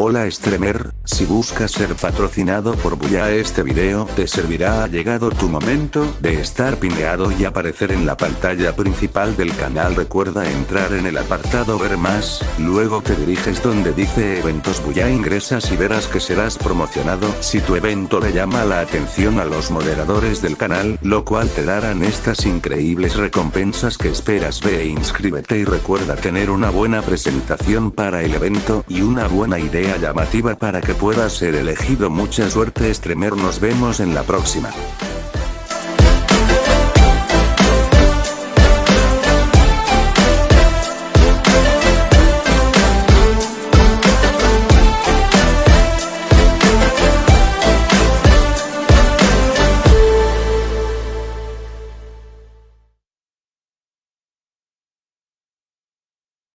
Hola streamer, si buscas ser patrocinado por Buya este video te servirá. Ha llegado tu momento de estar pineado y aparecer en la pantalla principal del canal. Recuerda entrar en el apartado ver más, luego te diriges donde dice eventos Buya. Ingresas y verás que serás promocionado. Si tu evento le llama la atención a los moderadores del canal, lo cual te darán estas increíbles recompensas que esperas. Ve e inscríbete y recuerda tener una buena presentación para el evento y una buena idea llamativa para que pueda ser elegido mucha suerte streamer nos vemos en la próxima.